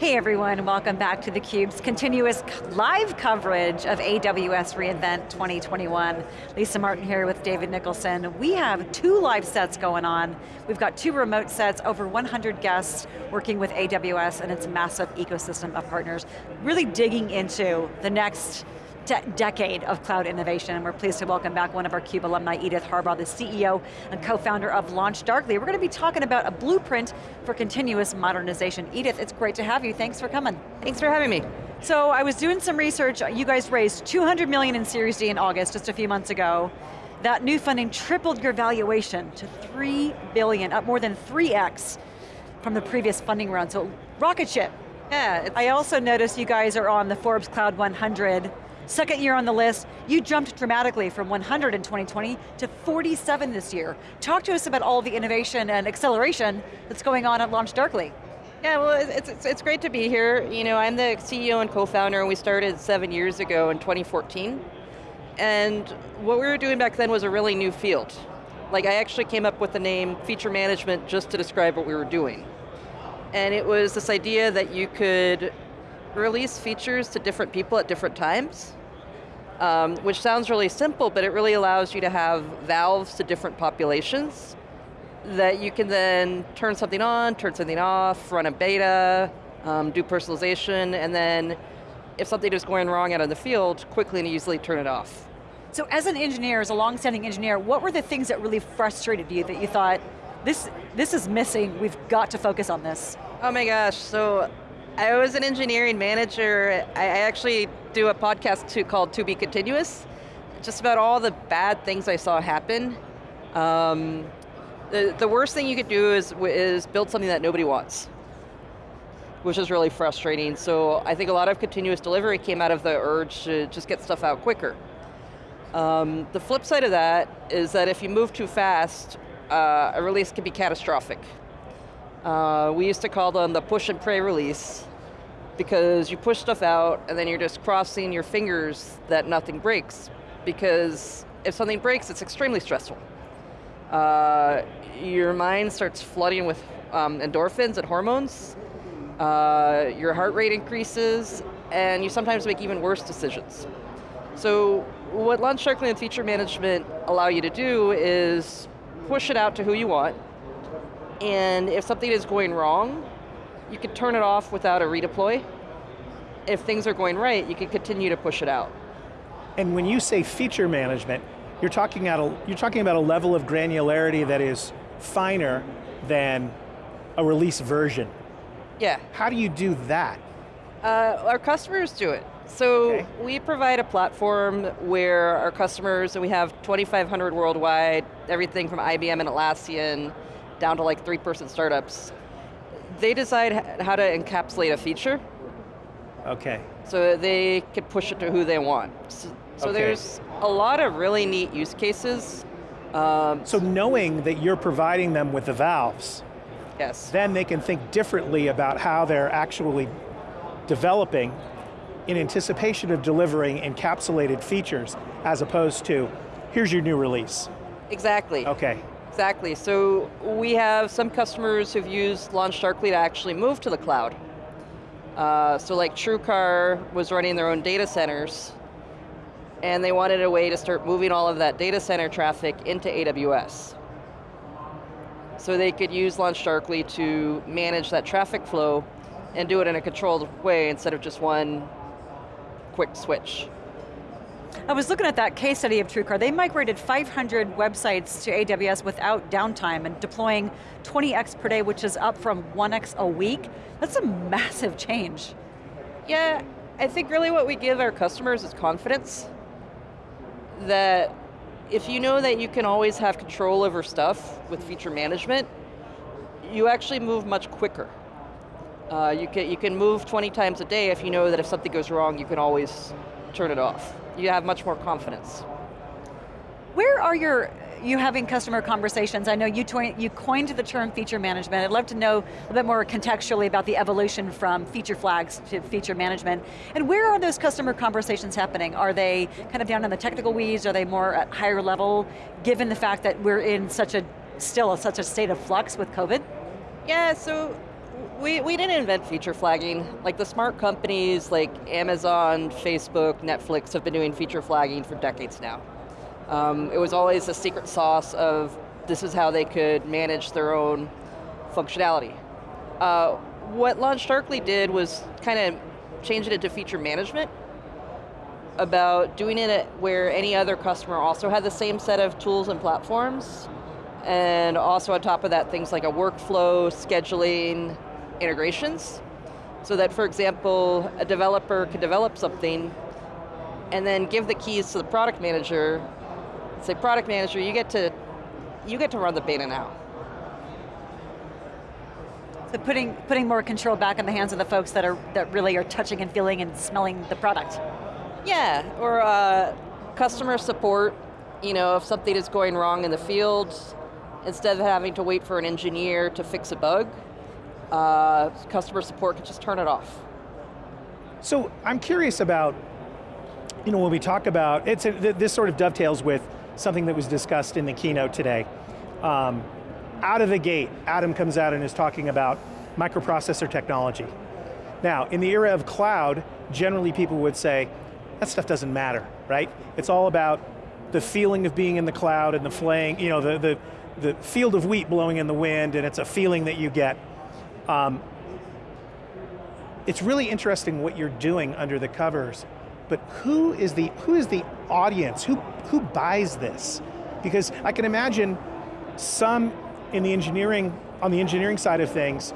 Hey everyone, welcome back to theCUBE's continuous live coverage of AWS reInvent 2021. Lisa Martin here with David Nicholson. We have two live sets going on. We've got two remote sets, over 100 guests working with AWS and its massive ecosystem of partners, really digging into the next de decade of cloud innovation, and we're pleased to welcome back one of our CUBE alumni, Edith Harbaugh, the CEO and co-founder of LaunchDarkly. We're going to be talking about a blueprint for continuous modernization. Edith, it's great to have you, thanks for coming. Thanks for having me. So I was doing some research, you guys raised 200 million in Series D in August, just a few months ago. That new funding tripled your valuation to 3 billion, up more than 3x from the previous funding round, so rocket ship. Yeah. I also noticed you guys are on the Forbes Cloud 100 Second year on the list, you jumped dramatically from 100 in 2020 to 47 this year. Talk to us about all the innovation and acceleration that's going on at LaunchDarkly. Yeah, well, it's, it's, it's great to be here. You know, I'm the CEO and co-founder, and we started seven years ago in 2014. And what we were doing back then was a really new field. Like, I actually came up with the name feature management just to describe what we were doing. And it was this idea that you could release features to different people at different times, um, which sounds really simple, but it really allows you to have valves to different populations that you can then turn something on, turn something off, run a beta, um, do personalization, and then if something is going wrong out in the field, quickly and easily turn it off. So as an engineer, as a long-standing engineer, what were the things that really frustrated you that you thought, this, this is missing, we've got to focus on this? Oh my gosh, so I was an engineering manager. I actually do a podcast called To Be Continuous, just about all the bad things I saw happen. Um, the, the worst thing you could do is, is build something that nobody wants, which is really frustrating. So I think a lot of continuous delivery came out of the urge to just get stuff out quicker. Um, the flip side of that is that if you move too fast, uh, a release can be catastrophic. Uh, we used to call them the push and pray release because you push stuff out and then you're just crossing your fingers that nothing breaks because if something breaks, it's extremely stressful. Uh, your mind starts flooding with um, endorphins and hormones, uh, your heart rate increases, and you sometimes make even worse decisions. So what LaunchDarkly and feature management allow you to do is push it out to who you want, and if something is going wrong, you can turn it off without a redeploy. If things are going right, you can continue to push it out. And when you say feature management, you're talking, at a, you're talking about a level of granularity that is finer than a release version. Yeah. How do you do that? Uh, our customers do it. So okay. we provide a platform where our customers, and we have 2,500 worldwide, everything from IBM and Atlassian, down to like three person startups, they decide how to encapsulate a feature. Okay. So they can push it to who they want. So, so okay. there's a lot of really neat use cases. Um, so knowing that you're providing them with the valves, yes. then they can think differently about how they're actually developing in anticipation of delivering encapsulated features as opposed to, here's your new release. Exactly. Okay. Exactly, so we have some customers who've used LaunchDarkly to actually move to the cloud. Uh, so like TrueCar was running their own data centers, and they wanted a way to start moving all of that data center traffic into AWS. So they could use LaunchDarkly to manage that traffic flow and do it in a controlled way instead of just one quick switch. I was looking at that case study of TrueCar. They migrated 500 websites to AWS without downtime and deploying 20x per day, which is up from 1x a week. That's a massive change. Yeah, I think really what we give our customers is confidence that if you know that you can always have control over stuff with feature management, you actually move much quicker. Uh, you, can, you can move 20 times a day if you know that if something goes wrong, you can always turn it off you have much more confidence. Where are your, you having customer conversations? I know you, you coined the term feature management. I'd love to know a bit more contextually about the evolution from feature flags to feature management. And where are those customer conversations happening? Are they kind of down in the technical weeds? Are they more at higher level, given the fact that we're in such a, still such a state of flux with COVID? Yeah, so We, we didn't invent feature flagging. Like the smart companies like Amazon, Facebook, Netflix have been doing feature flagging for decades now. Um, it was always a secret sauce of this is how they could manage their own functionality. Uh, what LaunchDarkly did was kind of change it into feature management about doing it where any other customer also had the same set of tools and platforms and also on top of that things like a workflow, scheduling, integrations so that for example a developer could develop something and then give the keys to the product manager say product manager you get to you get to run the beta now so putting, putting more control back in the hands of the folks that, are, that really are touching and feeling and smelling the product. Yeah, or uh, customer support, you know, if something is going wrong in the field, instead of having to wait for an engineer to fix a bug, uh, customer support can just turn it off. So I'm curious about, you know, when we talk about, it's a, this sort of dovetails with something that was discussed in the keynote today. Um, out of the gate, Adam comes out and is talking about microprocessor technology. Now, in the era of cloud, generally people would say, that stuff doesn't matter, right? It's all about the feeling of being in the cloud and the flaying, you know, the, the, the field of wheat blowing in the wind and it's a feeling that you get. Um, it's really interesting what you're doing under the covers, but who is the, who is the audience? Who, who buys this? Because I can imagine some in the engineering, on the engineering side of things,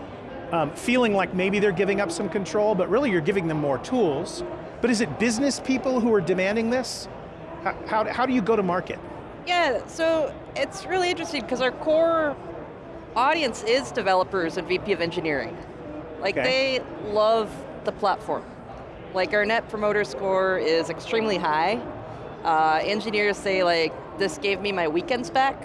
um, feeling like maybe they're giving up some control, but really you're giving them more tools. But is it business people who are demanding this? How, how, how do you go to market? Yeah, so it's really interesting because our core audience is developers and VP of engineering. Like okay. they love the platform. Like our net promoter score is extremely high. Uh, engineers say like, this gave me my weekends back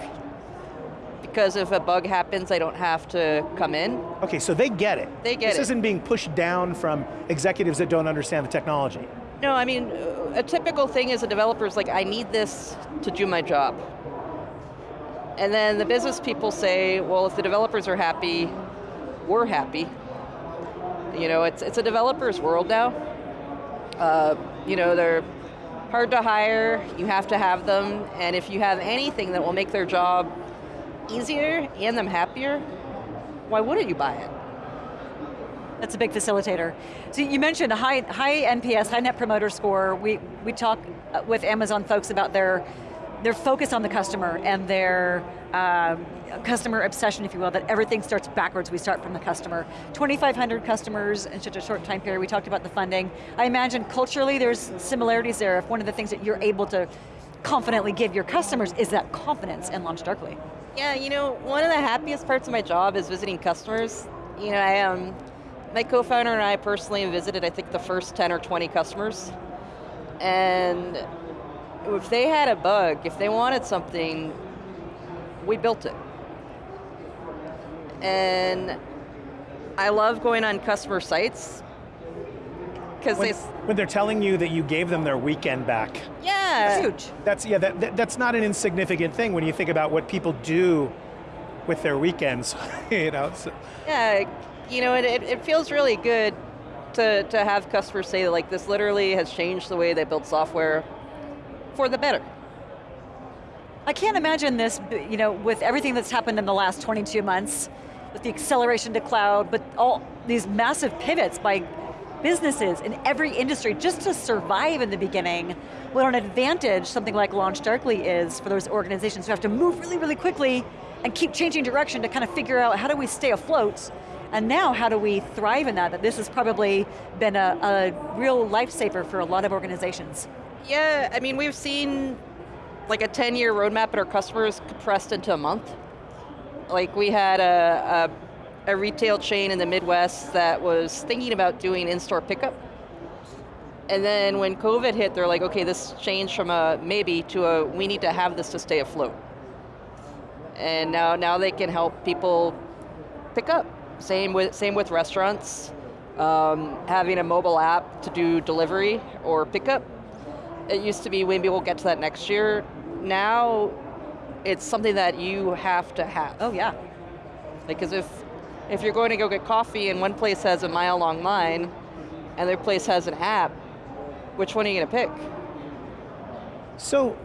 because if a bug happens, I don't have to come in. Okay, so they get it. They get this it. This isn't being pushed down from executives that don't understand the technology. No, I mean, a typical thing is a developer is like, I need this to do my job. And then the business people say, well, if the developers are happy, we're happy. You know, it's, it's a developer's world now. Uh, you know, they're hard to hire, you have to have them, and if you have anything that will make their job easier and them happier, why wouldn't you buy it? That's a big facilitator. So you mentioned a high, high NPS, high net promoter score. We, we talk uh, with Amazon folks about their, their focus on the customer and their um, customer obsession, if you will, that everything starts backwards, we start from the customer. 2,500 customers in such a short time period, we talked about the funding. I imagine culturally there's similarities there. If one of the things that you're able to confidently give your customers is that confidence in LaunchDarkly. Yeah, you know, one of the happiest parts of my job is visiting customers. You know, I um, my co-founder and I personally visited, I think, the first 10 or 20 customers. And if they had a bug, if they wanted something, we built it. And I love going on customer sites because when, they when they're telling you that you gave them their weekend back. Yeah, that's huge. That's yeah, that, that, that's not an insignificant thing when you think about what people do with their weekends. you know. So. Yeah, you know, it, it, it feels really good to to have customers say that like this literally has changed the way they build software for the better. I can't imagine this, you know, with everything that's happened in the last 22 months, with the acceleration to cloud, but all these massive pivots by businesses in every industry just to survive in the beginning, what an advantage something like LaunchDarkly is for those organizations who have to move really, really quickly and keep changing direction to kind of figure out how do we stay afloat and now how do we thrive in that? That this has probably been a, a real lifesaver for a lot of organizations. Yeah, I mean we've seen like a 10 year roadmap at our customers compressed into a month. Like we had a, a a retail chain in the Midwest that was thinking about doing in-store pickup. And then when COVID hit, they're like, okay, this changed from a maybe to a we need to have this to stay afloat. And now, now they can help people pick up. Same with, same with restaurants. Um, having a mobile app to do delivery or pickup. It used to be maybe we'll get to that next year. Now, it's something that you have to have. Oh yeah. Because if If you're going to go get coffee and one place has a mile long line, and their place has an app, which one are you going to pick? So,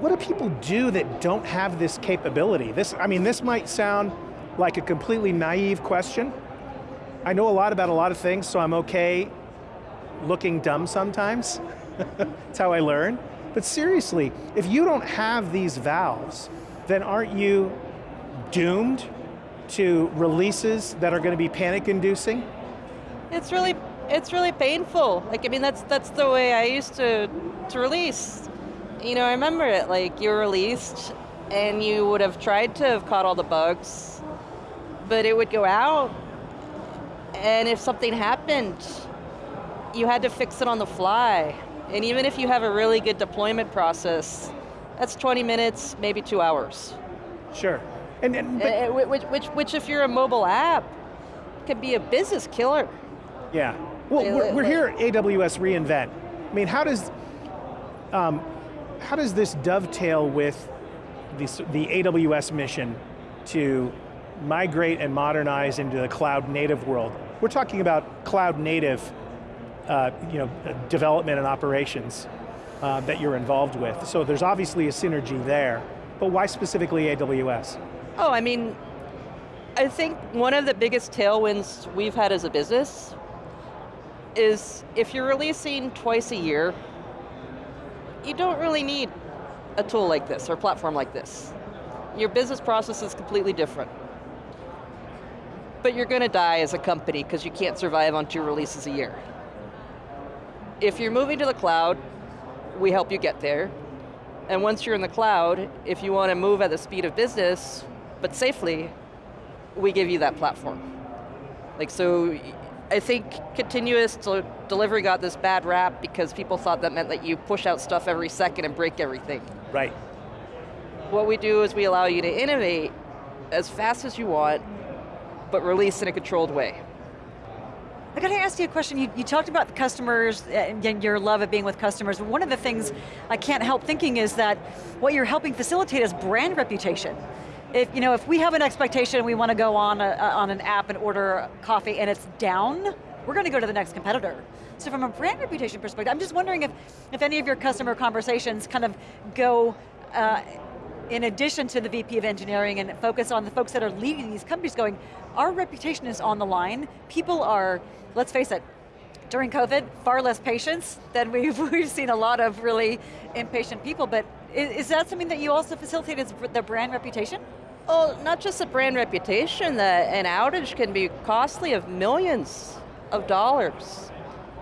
what do people do that don't have this capability? This, I mean, this might sound like a completely naive question. I know a lot about a lot of things, so I'm okay looking dumb sometimes. That's how I learn. But seriously, if you don't have these valves, then aren't you doomed to releases that are going to be panic inducing? It's really, it's really painful. Like, I mean, that's, that's the way I used to, to release. You know, I remember it, like you released and you would have tried to have caught all the bugs, but it would go out and if something happened, you had to fix it on the fly. And even if you have a really good deployment process, that's 20 minutes, maybe two hours. Sure. And, and but, Uh, which, which, which if you're a mobile app, could be a business killer. yeah. Well, They- we're, we're they- here at AWS reInvent. I mean, how does, um, how does this dovetail with the, the AWS mission to migrate and modernize into the cloud native world? We're talking about cloud native uh, you know, development and operations uh, that you're involved with. So there's obviously a synergy there, but why specifically AWS? Oh, I mean, I think one of the biggest tailwinds we've had as a business is if you're releasing twice a year, you don't really need a tool like this or a platform like this. Your business process is completely different. But you're going to die as a company because you can't survive on two releases a year. If you're moving to the cloud, we help you get there. And once you're in the cloud, if you want to move at the speed of business, but safely, we give you that platform. Like so, I think continuous delivery got this bad rap because people thought that meant that you push out stuff every second and break everything. Right. What we do is we allow you to innovate as fast as you want, but release in a controlled way. I got to ask you a question. You, you talked about the customers and your love of being with customers. One of the things I can't help thinking is that what you're helping facilitate is brand reputation. If, you know, if we have an expectation we want to go on, a, on an app and order coffee and it's down, we're going to go to the next competitor. So from a brand reputation perspective, I'm just wondering if, if any of your customer conversations kind of go uh, in addition to the VP of engineering and focus on the folks that are leading these companies going, our reputation is on the line. People are, let's face it, during COVID, far less patience than we've, we've seen a lot of really impatient people, but is, is that something that you also facilitate is the brand reputation? Well, not just a brand reputation, that an outage can be costly of millions of dollars.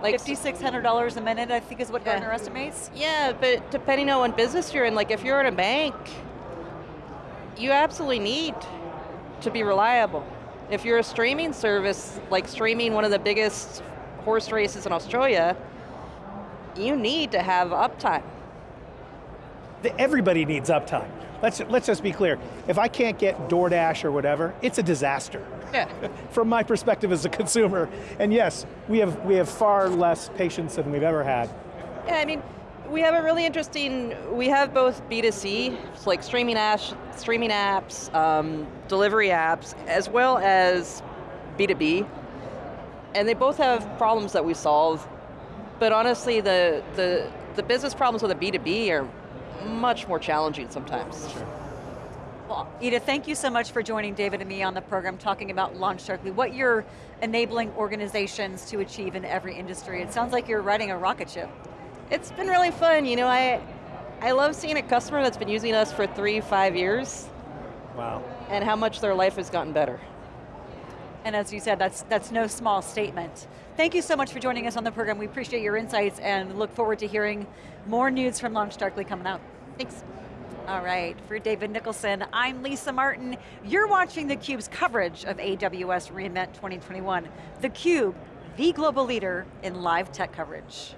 Like $5,600 a minute, I think is what Yeah. Estimates. Yeah, but depending on what business you're in, like if you're in a bank, you absolutely need to be reliable. If you're a streaming service, like streaming one of the biggest horse races in Australia, you need to have uptime. The- Everybody needs uptime. Let's, let's just be clear. If I can't get DoorDash or whatever, it's a disaster. Yeah. From my perspective as a consumer. And yes, we have, we have far less patience than we've ever had. Yeah, I mean, we have a really interesting, we have both B2C, like streaming apps, streaming apps, um, delivery apps, as well as B2B. And they both have problems that we solve. But honestly, the, the, the business problems with a B2B are much more challenging sometimes. Well, Edith, thank you so much for joining David and me on the program talking about Launch LaunchDarkly, what you're enabling organizations to achieve in every industry. It sounds like you're riding a rocket ship. It's been really fun, you know, I, I love seeing a customer that's been using us for three, five years, Wow. and how much their life has gotten better. And as you said, that's, that's no small statement. Thank you so much for joining us on the program. We appreciate your insights and look forward to hearing more news from LaunchDarkly coming out. Thanks. All right, for David Nicholson, I'm Lisa Martin. You're watching theCUBE's coverage of AWS reInvent 2021. theCUBE, the global leader in live tech coverage.